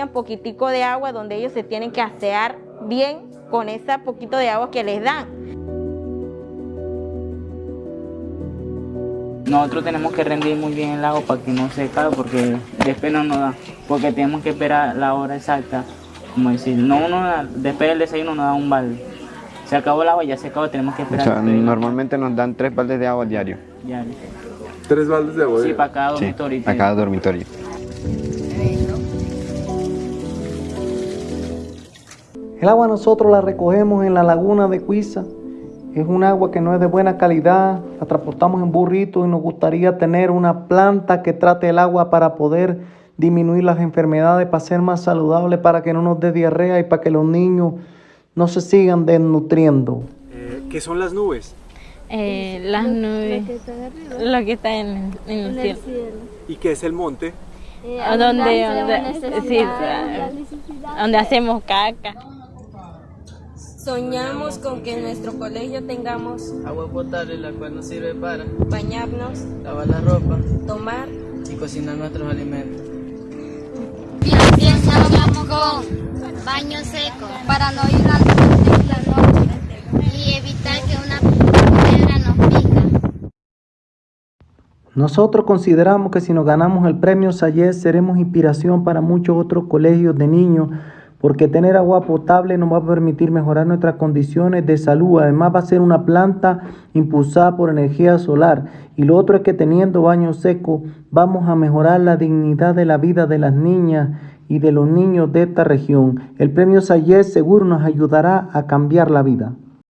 bañan poquitico de agua donde ellos se tienen que asear bien con ese poquito de agua que les dan. Nosotros tenemos que rendir muy bien el agua para que no se caiga porque después no nos da, porque tenemos que esperar la hora exacta, como decir, no uno da- después del desayuno nos da un balde. Se acabó el agua, ya se acabó, tenemos que O esperar. sea, normalmente nos dan tres baldes de agua diario. diario. Tres baldes de agua. Sí, diario. para cada Sí, dormitorio. a cada dormitorio. El agua nosotros la recogemos en la laguna de Cuiza. Es un agua que no es de buena calidad, la transportamos en burritos y nos gustaría tener una planta que trate el agua para poder disminuir las enfermedades, para ser más saludable, para que no nos dé diarrea y para que los niños no se sigan desnutriendo. Eh, ¿Qué son las nubes? Eh, las nubes, lo que está en, en el cielo. ¿Y qué es el monte? ¿A dónde, dónde- sí, donde hacemos caca. Soñamos con que en nuestro colegio tengamos Agua potable la cual nos sirve para bañarnos, lavar la ropa tomar y cocinar nuestros alimentos. Piensa vamos con baño seco para no ir al en la noche y evitar que una piedra nos pica. Nosotros consideramos que si nos ganamos el premio Sayez seremos inspiración para muchos otros colegios de niños porque tener agua potable nos va a permitir mejorar nuestras condiciones de salud. Además va a ser una planta impulsada por energía solar. Y lo otro es que teniendo baño seco vamos a mejorar la dignidad de la vida de las niñas y de los niños de esta región. El premio Sayez seguro nos ayudará a cambiar la vida.